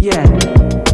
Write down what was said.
Yeah.